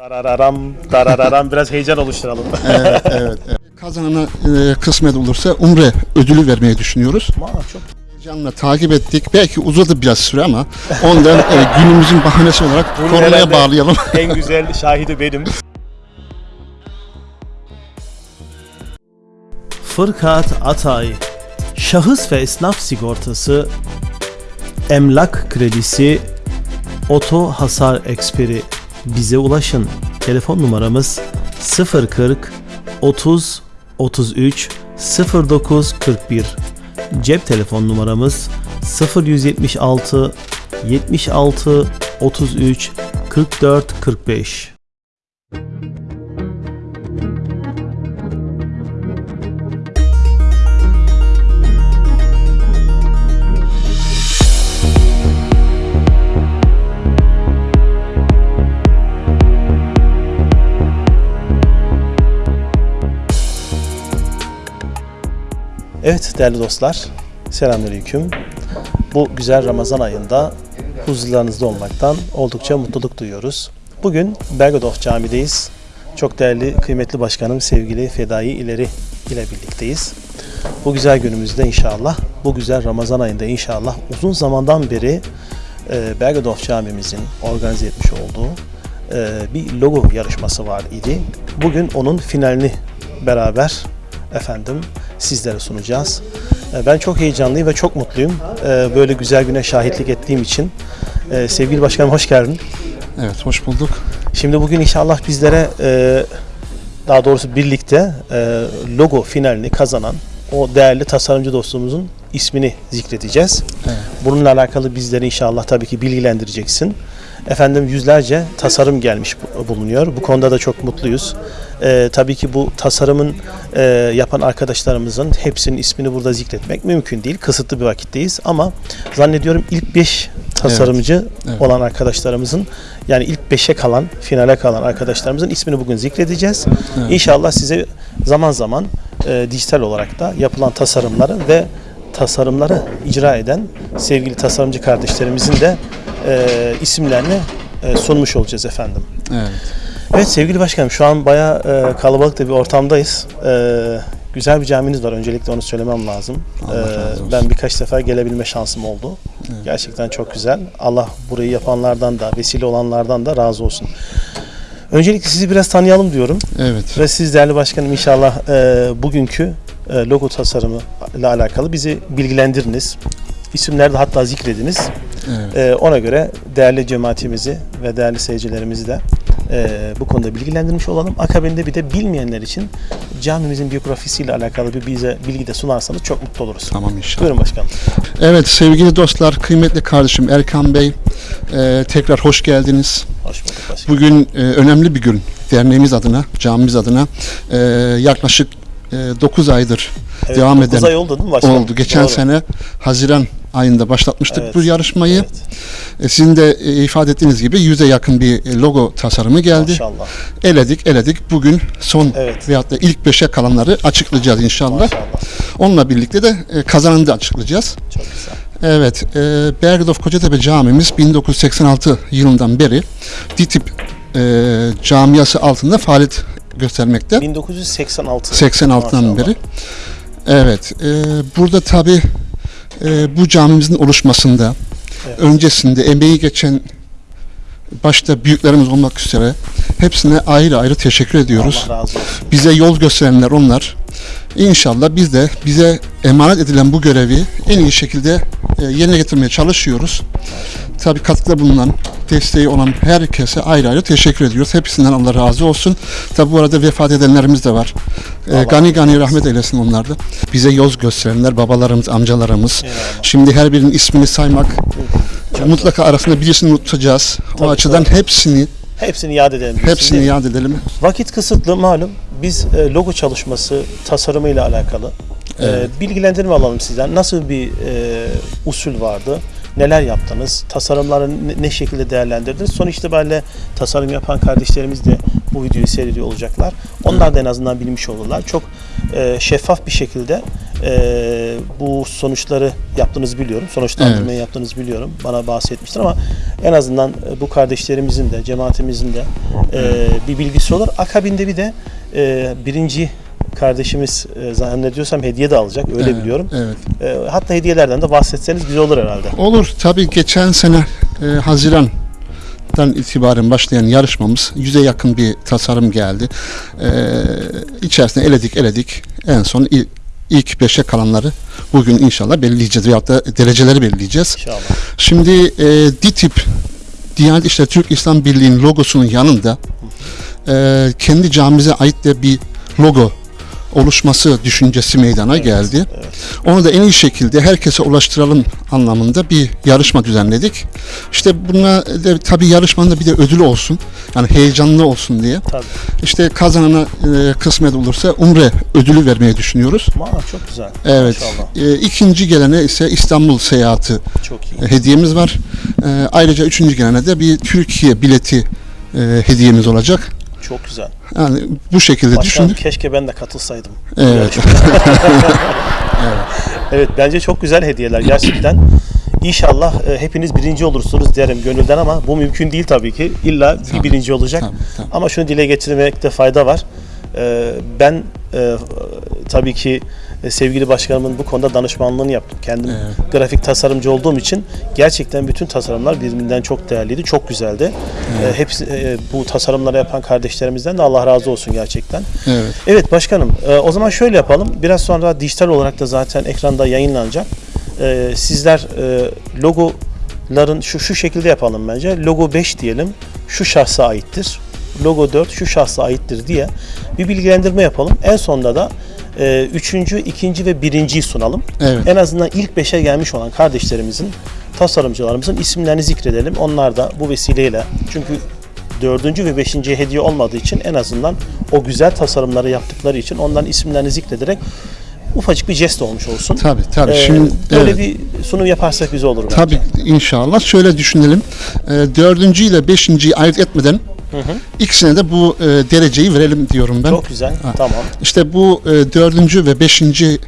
Darararam, darararam biraz heyecan oluşturalım. Evet, evet, evet. Kazanana e, kısmet olursa Umre ödülü vermeyi düşünüyoruz. Aa, çok Heyecanla takip ettik. Belki uzadı biraz süre ama ondan e, günümüzün bahanesi olarak Bunu konuya herhalde- bağlayalım. en güzel şahidi benim. Fırkat Atay Şahıs ve esnaf sigortası Emlak kredisi Oto hasar eksperi Bize ulaşın. Telefon numaramız 040 30 33 09 41 Cep telefon numaramız 0176 76 33 44 45 Evet değerli dostlar, selamünaleyküm. Bu güzel Ramazan ayında huzurlarınızda olmaktan oldukça mutluluk duyuyoruz. Bugün Bergedorf Camii'deyiz. Çok değerli, kıymetli başkanım sevgili Fedai İleri ile birlikteyiz. Bu güzel günümüzde inşallah, bu güzel Ramazan ayında inşallah uzun zamandan beri e, Bergedorf Camimizin organize etmiş olduğu e, bir logo yarışması var idi. Bugün onun finalini beraber efendim sizlere sunacağız. E, Ben çok heyecanlıyım ve çok mutluyum. e, Böyle güzel güne şahitlik ettiğim için. E, Sevgili başkanım hoş geldin. Evet, hoş bulduk. Şimdi bugün inşallah bizlere e, daha doğrusu birlikte e, logo finalini kazanan o değerli tasarımcı dostumuzun ismini zikredeceğiz. Evet. Bununla alakalı bizleri inşallah tabii ki bilgilendireceksin. Efendim yüzlerce tasarım gelmiş bu- bulunuyor. Bu konuda da çok mutluyuz. E, tabii ki bu tasarımın e, yapan arkadaşlarımızın hepsinin ismini burada zikretmek mümkün değil. Kısıtlı bir vakitteyiz ama zannediyorum ilk 5 tasarımcı evet. olan arkadaşlarımızın yani ilk 5'e kalan, finale kalan arkadaşlarımızın ismini bugün zikredeceğiz. Evet. İnşallah size zaman zaman e, dijital olarak da yapılan tasarımları ve tasarımları icra eden sevgili tasarımcı kardeşlerimizin de e, isimlerini e, sunmuş olacağız efendim. Evet. Evet sevgili başkanım şu an bayağı e, kalabalık da bir ortamdayız. E, güzel bir caminiz var öncelikle onu söylemem lazım. E, ben birkaç sefer gelebilme şansım oldu. Gerçekten çok güzel. Allah burayı yapanlardan da vesile olanlardan da razı olsun. Öncelikle sizi biraz tanıyalım diyorum. Evet. Ve siz değerli başkanım inşallah e, bugünkü e, logo tasarımı ile alakalı bizi bilgilendiriniz. İsimleri de hatta zikrediniz. Evet. E, ona göre değerli cemaatimizi ve değerli seyircilerimizi de e, bu konuda bilgilendirmiş olalım. Akabinde bir de bilmeyenler için camimizin biyografisiyle alakalı bir bize bilgi de sunarsanız çok mutlu oluruz. Tamam inşallah. Buyurun başkanım. Evet sevgili dostlar, kıymetli kardeşim Erkan Bey, e, tekrar hoş geldiniz. Hoş bulduk başkanım. Bugün e, önemli bir gün derneğimiz adına, camimiz adına. E, yaklaşık 9 aydır Evet, devam dokuz eden ay oldu değil mi başkanım? oldu. Geçen Doğru. sene Haziran ayında başlatmıştık Evet, bu yarışmayı. Evet. E, Sizin de e, ifade ettiğiniz gibi yüze yakın bir e, logo tasarımı geldi. Maşallah. Eledik, eledik. Bugün son Evet. veyahut da ilk beşe kalanları açıklayacağız inşallah. Maşallah. Onunla birlikte de e, kazananı da açıklayacağız. Çok güzel. Evet, e, Bergedorf Kocatepe Camimiz 1986 yılından beri DİTİP e, camiası altında faaliyet göstermekte. 1986. 86'dan Maşallah. beri. Evet, e, burada tabi bu camimizin oluşmasında, Evet. öncesinde emeği geçen başta büyüklerimiz olmak üzere hepsine ayrı ayrı teşekkür ediyoruz. Bize yol gösterenler onlar. İnşallah biz de bize emanet edilen bu görevi en iyi şekilde e, yerine getirmeye çalışıyoruz. Tabii katkıda bulunan, desteği olan herkese ayrı ayrı teşekkür ediyoruz. Hepsinden Allah razı olsun. Tabii bu arada vefat edenlerimiz de var. E, gani gani rahmet eylesin onlar da. Bize yol gösterenler babalarımız, amcalarımız. Eyvallah. Şimdi her birinin ismini saymak Çok mutlaka arasında birisini unutacağız. Tabii, o açıdan tabii. hepsini Hepsini yad edelim. hepsini yad edelim. Vakit kısıtlı malum. Biz e, logo çalışması tasarımıyla alakalı e, Evet. bilgilendirme alalım sizden. Nasıl bir e, usul vardı? Neler yaptınız? Tasarımları ne, şekilde değerlendirdiniz? Son itibariyle tasarım yapan kardeşlerimiz de bu videoyu seyrediyor olacaklar. Onlar da en azından bilmiş olurlar. Çok e, şeffaf bir şekilde e, bu sonuçları yaptığınızı biliyorum. Sonuçlandırmayı yaptığınızı biliyorum. Bana bahsetmiştir ama en azından e, bu kardeşlerimizin de cemaatimizin de e, bir bilgisi olur. Akabinde bir de e, birinci kardeşimiz e, zannediyorsam hediye de alacak öyle Evet, biliyorum. Evet. E, hatta hediyelerden de bahsetseniz güzel olur herhalde. Olur. Tabii geçen sene e, Haziran'dan itibaren başlayan yarışmamız yüze yakın bir tasarım geldi. E, içerisinde eledik eledik. En son il- ilk beşe kalanları bugün inşallah belirleyeceğiz veyahut da dereceleri belirleyeceğiz. İnşallah. Şimdi e, DİTİB Diyanet İşleri Türk İslam Birliği'nin logosunun yanında e, kendi camimize ait de bir logo oluşması düşüncesi meydana geldi. evet. Onu da en iyi şekilde herkese ulaştıralım anlamında bir yarışma düzenledik. İşte buna da tabii yarışmanın da bir de ödülü olsun. Yani heyecanlı olsun diye. Tabii. İşte kazanana e, kısmet olursa umre ödülü vermeyi düşünüyoruz. Maa, çok güzel. Evet. Maşallah. E, ikinci gelene ise İstanbul seyahati Çok iyi. e, hediyemiz var. E, ayrıca üçüncü gelene de bir Türkiye bileti e, hediyemiz olacak. Çok güzel. Yani bu şekilde Başkanım düşündük. keşke ben de katılsaydım. Evet. Evet bence çok güzel hediyeler gerçekten. İnşallah e, hepiniz birinci olursunuz derim gönülden ama bu mümkün değil tabii ki. İlla bir Tabii, birinci olacak. tabii, tabii. Ama şunu dile getirmekte fayda var. E, ben e, tabii ki sevgili başkanımın bu konuda danışmanlığını yaptım. Kendim Evet. grafik tasarımcı olduğum için gerçekten bütün tasarımlar birbirinden çok değerliydi, çok güzeldi. E, hepsi e, bu tasarımları yapan kardeşlerimizden de Allah razı olsun gerçekten. Evet. Evet başkanım e, o zaman şöyle yapalım. Biraz sonra dijital olarak da zaten ekranda yayınlanacak. E, sizler e, logoların şu şu şekilde yapalım bence. Logo 5 diyelim. Şu şahsa aittir. Logo 4 şu şahsa aittir diye bir bilgilendirme yapalım. En sonunda da e, üçüncü, ikinci ve birinciyi sunalım. Evet. En azından ilk 5'e gelmiş olan kardeşlerimizin, tasarımcılarımızın isimlerini zikredelim. Onlar da bu vesileyle çünkü dördüncü ve beşinciye hediye olmadığı için en azından o güzel tasarımları yaptıkları için onların isimlerini zikrederek ufacık bir jest olmuş olsun. Tabii tabii. Ee, Şimdi böyle evet. bir sunum yaparsak güzel olur bence. Tabii inşallah. Şöyle düşünelim. E, dördüncü ile beşinciyi ayırt etmeden ikisine de bu e, dereceyi verelim diyorum ben. Çok güzel. Ha. Tamam. İşte bu e, dördüncü ve beşinci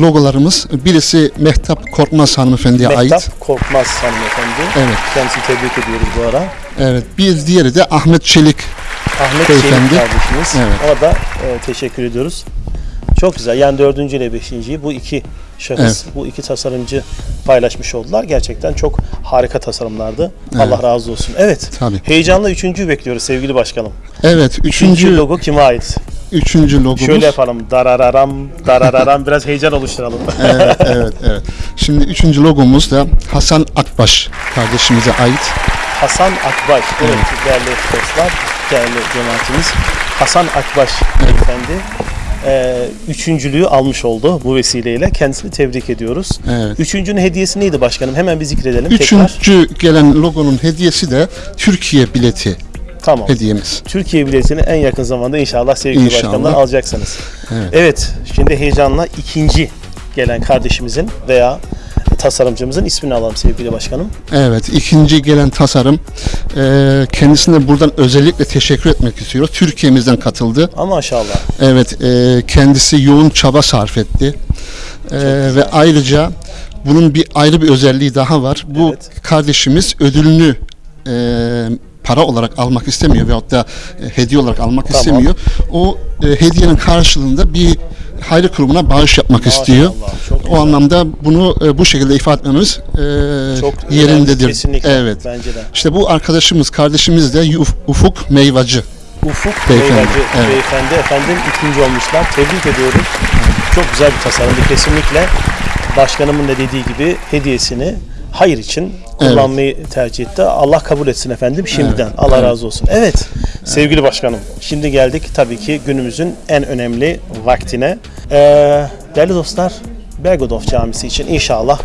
logolarımız birisi Mehtap Korkmaz hanımefendiye ait. Mehtap Korkmaz hanımefendi. Evet. Kendisini tebrik ediyoruz bu ara. Evet. Bir diğeri de Ahmet Çelik. Ahmet Beyefendi. Çelik kardeşimiz. Evet. Ona da e, teşekkür ediyoruz. Çok güzel. Yani dördüncü ile beşinciyi bu iki şahıs, Evet. bu iki tasarımcı paylaşmış oldular. Gerçekten çok harika tasarımlardı. Evet. Allah razı olsun. Evet. Tabii. Heyecanla üçüncüyü bekliyoruz sevgili başkanım. Evet. Üçüncü Üçüncü, logo kime ait? üçüncü logomuz. Şöyle yapalım. Darararam, darararam. Biraz heyecan oluşturalım. evet, evet, evet. Şimdi üçüncü logomuz da Hasan Akbaş kardeşimize ait. Hasan Akbaş. Evet, değerli dostlar, değerli cemaatimiz. Hasan Akbaş beyefendi e, üçüncülüğü almış oldu bu vesileyle. Kendisini tebrik ediyoruz. Evet. Üçüncünün hediyesi neydi başkanım? Hemen bir zikredelim tekrar. Üçüncü gelen logonun hediyesi de Türkiye bileti Tamam. hediyemiz. Türkiye biletini en yakın zamanda inşallah sevgili İnşallah. başkanlar alacaksınız. Evet. Evet, şimdi heyecanla ikinci gelen kardeşimizin veya tasarımcımızın ismini alalım sevgili başkanım. Evet, ikinci gelen tasarım e, kendisine buradan özellikle teşekkür etmek istiyoruz. Türkiye'mizden katıldı. Ama maşallah. Evet, e, kendisi yoğun çaba sarf etti. E, ve ayrıca bunun bir ayrı bir özelliği daha var. Bu Evet. kardeşimiz ödülünü e, para olarak almak istemiyor veyahut da e, hediye olarak almak Tamam. istemiyor. O e, hediyenin karşılığında bir hayır kurumuna bağış yapmak istiyor. çok O güzel. anlamda bunu e, bu şekilde ifade etmemiz e, Çok yerindedir. kesinlikle. Evet. Bence de. İşte bu arkadaşımız, kardeşimiz de Uf- Ufuk Meyvacı. Ufuk Beyefendi, Beyefendi, evet. beyefendi efendim ikinci olmuşlar. Tebrik ediyoruz. Çok güzel bir tasarımdı kesinlikle. Başkanımın da dediği gibi hediyesini hayır için kullanmayı tercih etti. Allah kabul etsin efendim şimdiden. Evet, Allah evet. razı olsun. Evet, sevgili başkanım. Şimdi geldik tabii ki günümüzün en önemli vaktine. Ee, değerli dostlar, Bergodov Camisi için inşallah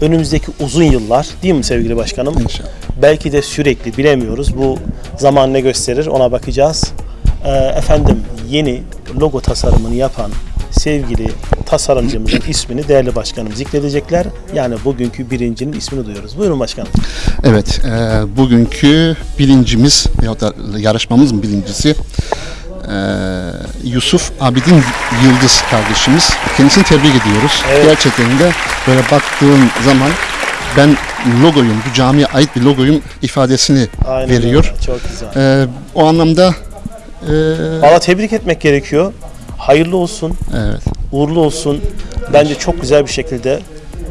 önümüzdeki uzun yıllar değil mi sevgili başkanım? İnşallah. Belki de sürekli bilemiyoruz. Bu zaman ne gösterir ona bakacağız. Ee, efendim yeni logo tasarımını yapan sevgili tasarımcımızın ismini değerli başkanım zikredecekler. Yani bugünkü birincinin ismini duyuyoruz. Buyurun başkanım. Evet, e, bugünkü bilincimiz veyahut da yarışmamızın birincisi e, Yusuf Abidin Yıldız kardeşimiz. Kendisini tebrik ediyoruz. Evet. Gerçekten de böyle baktığın zaman ben logoyum, bu camiye ait bir logoyum ifadesini Aynen veriyor. öyle. Çok güzel. E, o anlamda e, Valla tebrik etmek gerekiyor. Hayırlı olsun, evet. uğurlu olsun. Bence çok güzel bir şekilde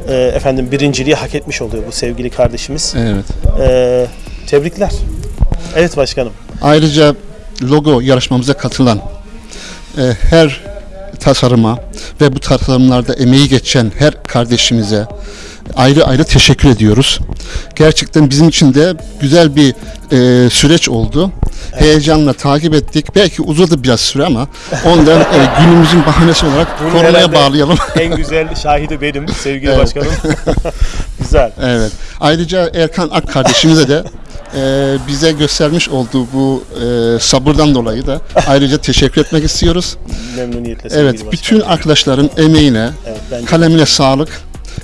e, efendim birinciliği hak etmiş oluyor bu sevgili kardeşimiz. Evet. E, tebrikler. Evet başkanım. Ayrıca logo yarışmamıza katılan e, her tasarıma ve bu tasarımlarda emeği geçen her kardeşimize ayrı ayrı teşekkür ediyoruz. Gerçekten bizim için de güzel bir e, süreç oldu. Heyecanla takip ettik. Belki uzadı biraz süre ama ondan e, günümüzün bahanesi olarak Bunu konuya herhalde bağlayalım. En güzel şahidi benim sevgili Evet. başkanım. güzel. Evet. Ayrıca Erkan Ak kardeşimize de e, bize göstermiş olduğu bu e, sabırdan dolayı da ayrıca teşekkür etmek istiyoruz. Memnuniyetle sevgili Evet, başkanım. bütün arkadaşların emeğine, Evet, kalemine sağlık.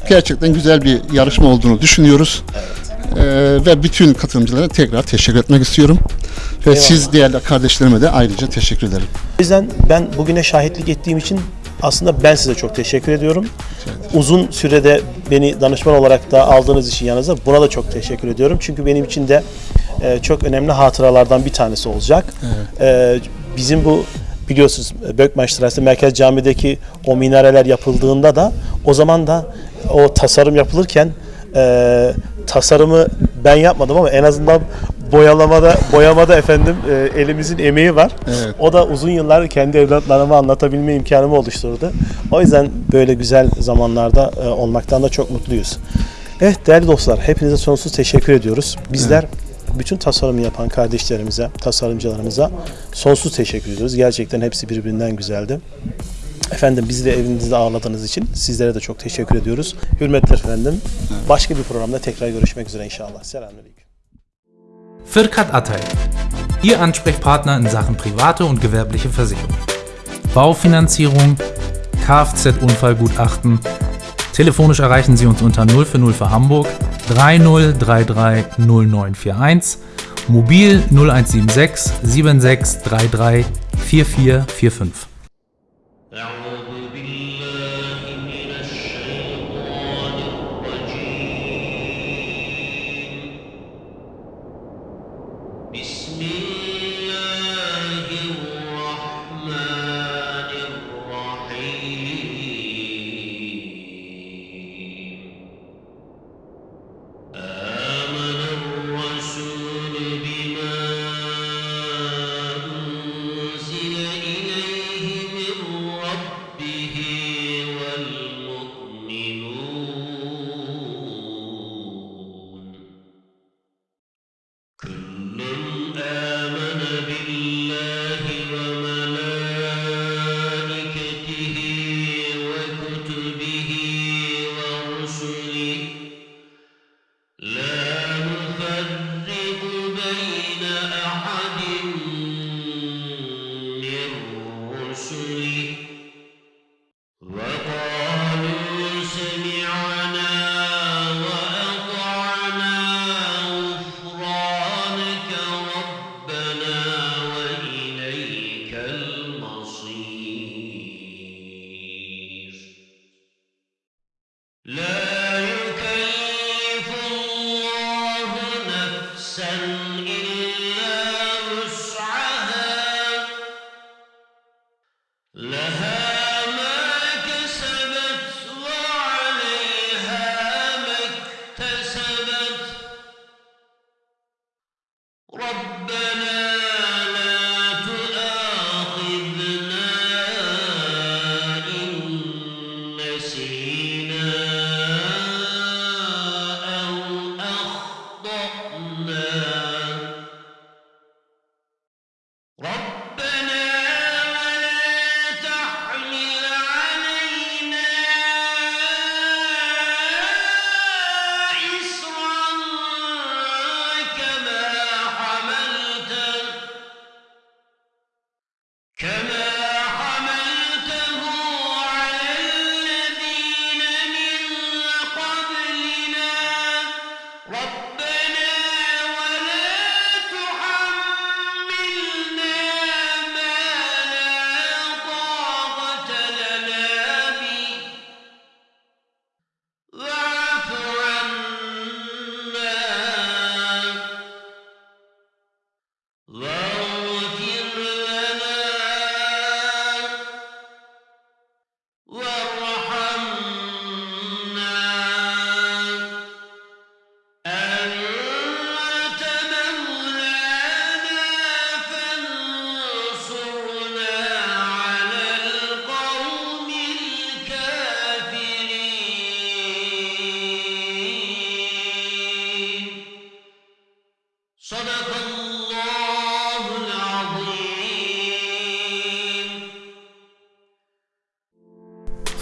Gerçekten güzel bir yarışma olduğunu düşünüyoruz. E, ve bütün katılımcılara tekrar teşekkür etmek istiyorum. Ve Eyvallah. siz değerli kardeşlerime de ayrıca teşekkür ederim. O yüzden ben bugüne şahitlik ettiğim için aslında ben size çok teşekkür ediyorum. Uzun sürede beni danışman olarak da aldığınız için yanınıza buna da çok teşekkür ediyorum. Çünkü benim için de e, çok önemli hatıralardan bir tanesi olacak. E, bizim bu biliyorsunuz Bökmaştırası Merkez Cami'deki o minareler yapıldığında da o zaman da o tasarım yapılırken e, tasarımı ben yapmadım ama en azından boyalamada boyamada efendim e, elimizin emeği var. Evet. O da uzun yıllar kendi evlatlarıma anlatabilme imkanımı oluşturdu. O yüzden böyle güzel zamanlarda e, olmaktan da çok mutluyuz. Evet değerli dostlar hepinize sonsuz teşekkür ediyoruz. Bizler bütün tasarımı yapan kardeşlerimize, tasarımcılarımıza sonsuz teşekkür ediyoruz. Gerçekten hepsi birbirinden güzeldi. Efendim bizi de evinizde ağırladığınız için sizlere de çok teşekkür ediyoruz. Hürmetler efendim. Başka bir programda tekrar görüşmek üzere inşallah. Selamünaleyküm. Fürkat Atay. Ihr Ansprechpartner in Sachen private und gewerbliche Versicherung. Baufinanzierung, Kfz-Unfallgutachten. Telefonisch erreichen Sie uns unter 0 für 0 für Hamburg 30330941, mobil 0176 7633 4445. Medina.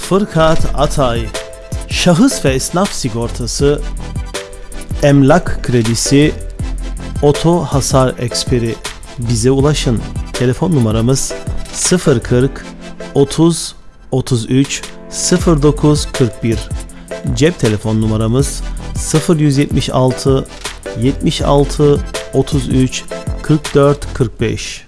Fırkat Atay, şahıs ve esnaf sigortası, emlak kredisi, oto hasar eksperi. Bize ulaşın. Telefon numaramız 040 30 33 09 41. Cep telefon numaramız 0176 76 33 44 45.